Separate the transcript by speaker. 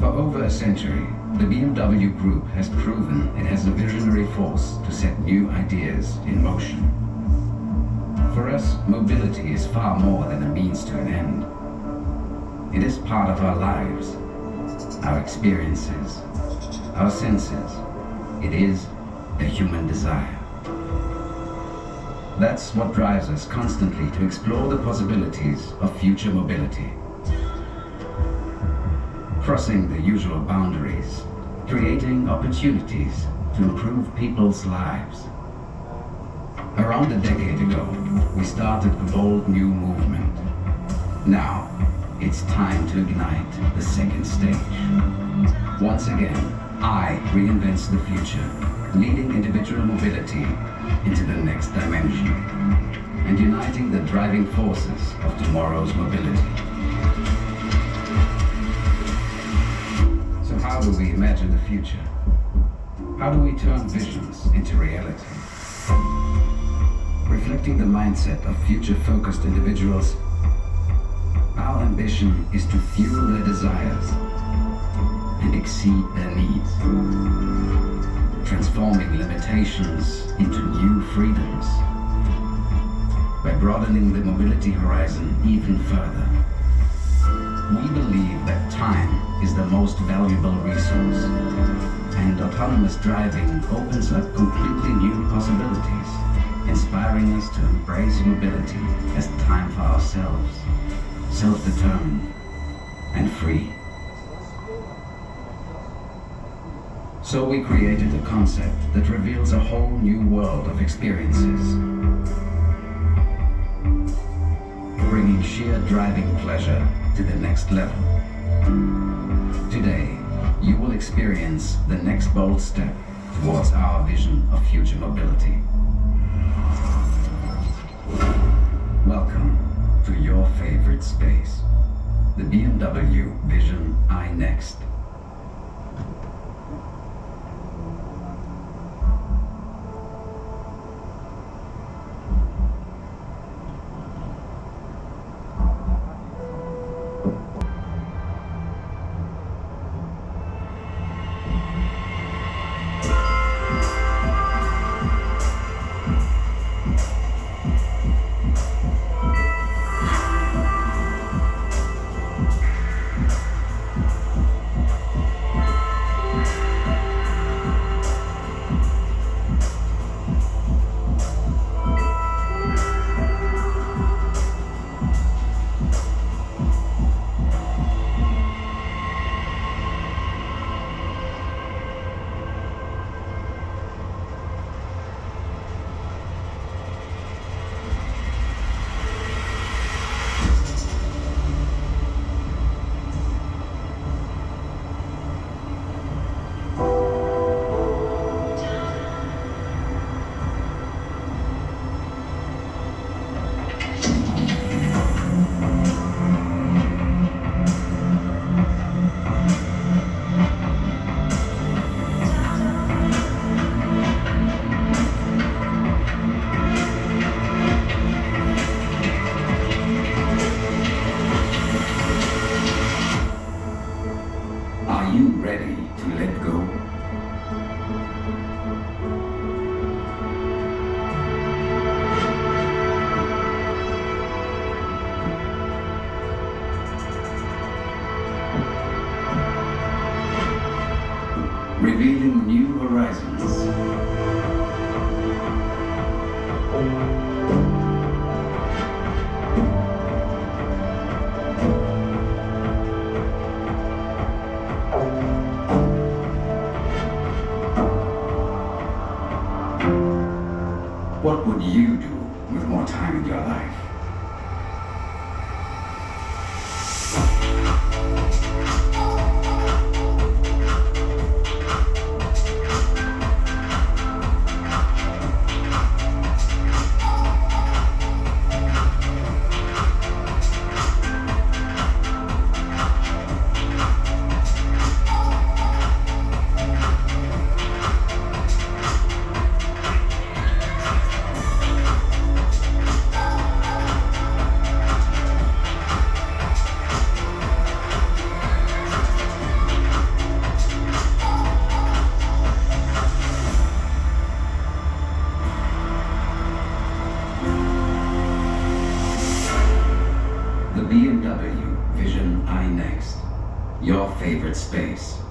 Speaker 1: For over a century, the BMW Group has proven it has the visionary force to set new ideas in motion. For us, mobility is far more than a means to an end. It is part of our lives, our experiences, our senses. It is a human desire. That's what drives us constantly to explore the possibilities of future mobility. Crossing the usual boundaries, creating opportunities to improve people's lives. Around a decade ago, we started a bold new movement. Now, it's time to ignite the second stage. Once again, i reinvents the future, leading individual mobility into the next dimension and uniting the driving forces of tomorrow's mobility. So how do we imagine the future? How do we turn visions into reality? Reflecting the mindset of future-focused individuals, our ambition is to fuel their desires and exceed their needs, transforming limitations into new freedoms by broadening the mobility horizon even further. We believe that time is the most valuable resource, and autonomous driving opens up completely new possibilities, inspiring us to embrace mobility as time for ourselves, self-determined and free. So we created a concept that reveals a whole new world of experiences, bringing sheer driving pleasure to the next level. Today, you will experience the next bold step towards our vision of future mobility. Welcome to your favorite space, the BMW Vision iNext. Revealing new horizons. What would you do with more time in your life? Your favorite space.